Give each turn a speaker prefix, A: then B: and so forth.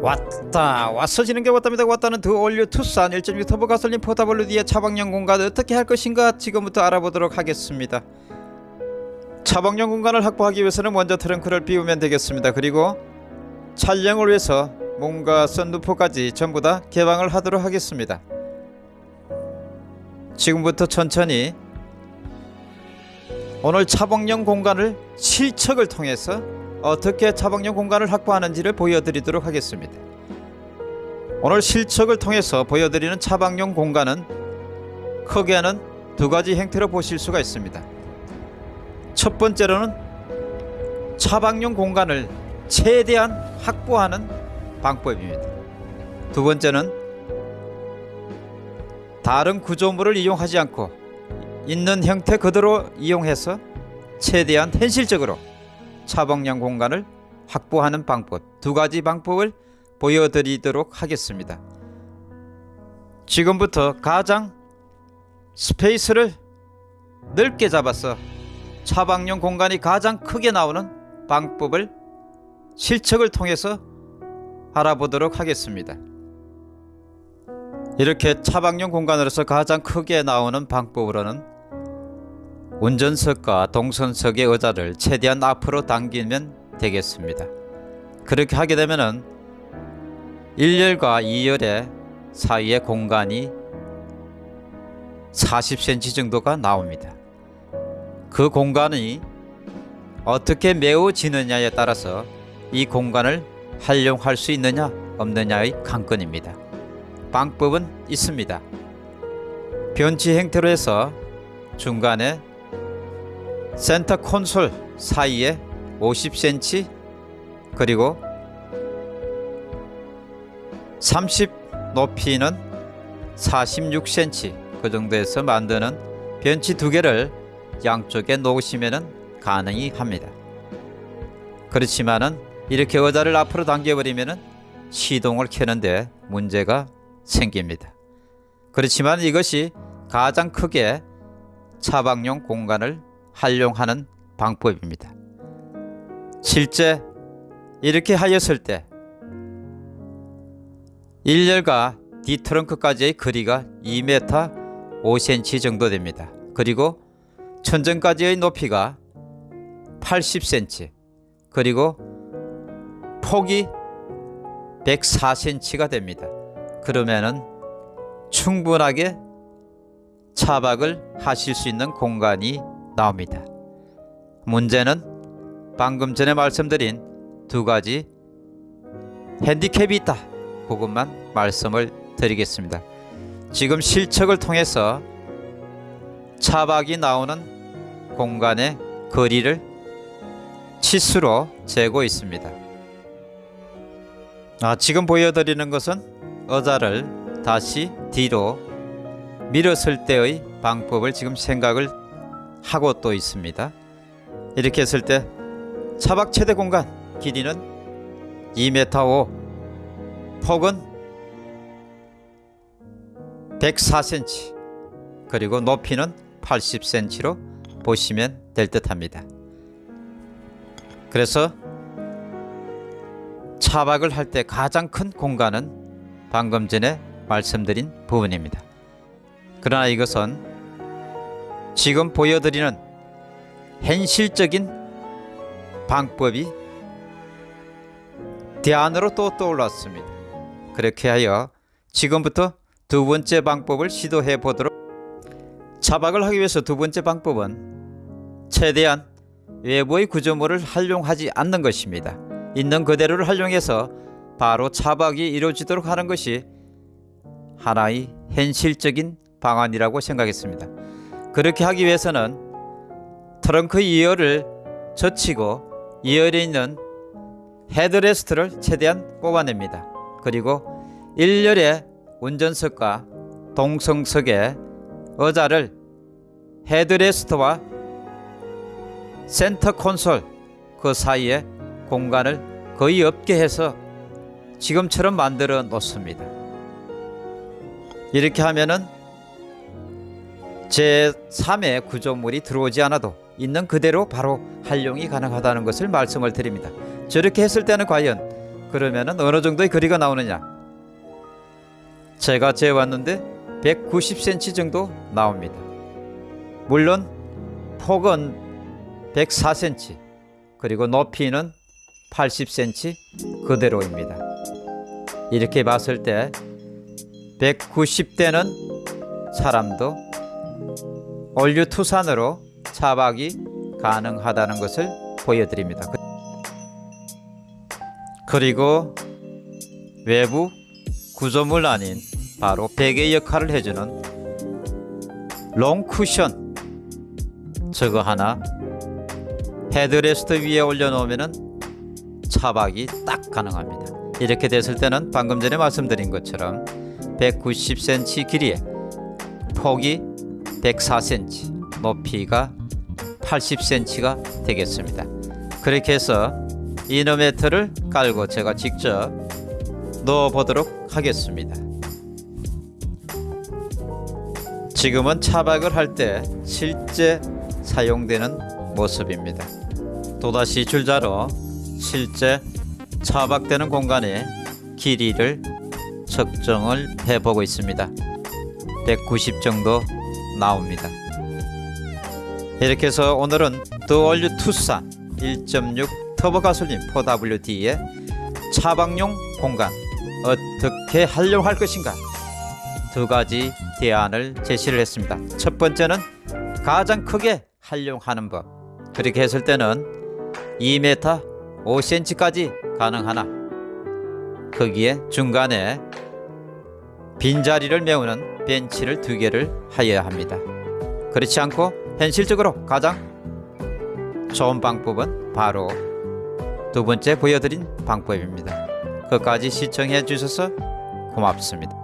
A: 왔다. 왔어지는 게 왔답니다. 왔다는 더 올류 투싼 1.6 터보 가솔린 포타블로 뒤에 차박용 공간 어떻게 할 것인가 지금부터 알아보도록 하겠습니다. 차박용 공간을 확보하기 위해서는 먼저 트렁크를 비우면 되겠습니다. 그리고 촬영을 위해서 뭔가 썬루프까지 전부 다 개방을 하도록 하겠습니다. 지금부터 천천히 오늘 차박용 공간을 실측을 통해서 어떻게 차박용 공간을 확보하는지를 보여드리도록 하겠습니다. 오늘 실측을 통해서 보여드리는 차박용 공간은 크게는 두 가지 형태로 보실 수가 있습니다. 첫 번째로는 차박용 공간을 최대한 확보하는 방법입니다. 두 번째는 다른 구조물을 이용하지 않고 있는 형태 그대로 이용해서 최대한 현실적으로 차박용 공간을 확보하는 방법 두 가지 방법을 보여드리도록 하겠습니다. 지금부터 가장 스페이스를 넓게 잡아서 차박용 공간이 가장 크게 나오는 방법을 실측을 통해서 알아보도록 하겠습니다. 이렇게 차박용 공간으로서 가장 크게 나오는 방법으로는 운전석과 동선석의 의자를 최대한 앞으로 당기면 되겠습니다. 그렇게 하게 되면은 1열과 2열의 사이의 공간이 40cm 정도가 나옵니다. 그 공간이 어떻게 메워지느냐에 따라서 이 공간을 활용할 수 있느냐 없느냐의 관건입니다. 방법은 있습니다. 변치 형태로 해서 중간에 센터 콘솔 사이에 50cm 그리고 30 높이는 46cm 그 정도에서 만드는 변치 두 개를 양쪽에 놓으시면 가능이 합니다. 그렇지만은 이렇게 의자를 앞으로 당겨버리면 시동을 켜는데 문제가 생깁니다. 그렇지만 이것이 가장 크게 차박용 공간을 활용하는 방법입니다. 실제 이렇게 하였을 때 1열과 뒤트렁크까지의 거리가 2m 5cm 정도 됩니다. 그리고 천정까지의 높이가 80cm 그리고 폭이 104cm가 됩니다. 그러면은 충분하게 차박을 하실 수 있는 공간이 나옵니다. 문제는 방금 전에 말씀드린 두 가지 핸디캡이 있다. 그것만 말씀을 드리겠습니다. 지금 실측을 통해서 차박이 나오는 공간의 거리를 치수로 재고 있습니다. 아, 지금 보여드리는 것은 의자를 다시 뒤로 밀었을 때의 방법을 지금 생각을 하고 또 있습니다. 이렇게 했을 때 차박 최대 공간 길이는 2m 5 폭은 104cm 그리고 높이는 80cm로 보시면 될 듯 합니다. 그래서 차박을 할 때 가장 큰 공간은 방금 전에 말씀드린 부분입니다. 그러나 이것은 지금 보여드리는 현실적인 방법이 대안으로 또 떠올랐습니다. 그렇게 하여 지금부터 두 번째 방법을 시도해 보도록 차박을 하기 위해서 두 번째 방법은 최대한 외부의 구조물을 활용하지 않는 것입니다. 있는 그대로를 활용해서 바로 차박이 이루어지도록 하는 것이 하나의 현실적인 방안이라고 생각했습니다. 그렇게 하기 위해서는 트렁크 2열을 젖히고 2열에 있는 헤드레스트를 최대한 뽑아냅니다. 그리고 1열의 운전석과 동승석의 의자를 헤드레스트와 센터 콘솔 그 사이에 공간을 거의 없게 해서 지금처럼 만들어 놓습니다. 이렇게 하면은 제3의 구조물이 들어오지 않아도 있는 그대로 바로 활용이 가능하다는 것을 말씀을 드립니다. 저렇게 했을 때는 과연 그러면은 어느 정도의 거리가 나오느냐? 제가 재왔는데 190cm 정도 나옵니다. 물론 폭은 104cm 그리고 높이는 80cm 그대로입니다. 이렇게 봤을 때 190대는 사람도 올류 투산으로 차박이 가능하다는 것을 보여드립니다. 그- 그리고 외부 구조물 아닌 바로 베개 역할을 해주는 롱 쿠션 저거 하나 헤드레스트 위에 올려놓으면은 차박이 딱 가능합니다. 이렇게 됐을 때는 방금 전에 말씀드린 것처럼 190cm 길이에 폭이 104cm, 높이가 80cm가 되겠습니다. 그렇게 해서 이너매트를 깔고 제가 직접 넣어 보도록 하겠습니다. 지금은 차박을 할 때 실제 사용되는 모습입니다. 또다시 줄자로 실제 차박되는 공간의 길이를 측정을 해보고 있습니다. 190 정도 나옵니다. 이렇게 해서 오늘은 더 올류 투싼 1.6 터보 가솔린 4WD의 차박용 공간 어떻게 활용할 것인가 두 가지 대안을 제시를 했습니다. 첫 번째는 가장 크게 활용하는 법. 그렇게 했을 때는 2m 5cm까지 가능하나 거기에 중간에 빈자리를 메우는 벤치를 두 개를 하여야 합니다. 그렇지 않고 현실적으로 가장 좋은 방법은 바로 두 번째 보여드린 방법입니다. 끝까지 시청해 주셔서 고맙습니다.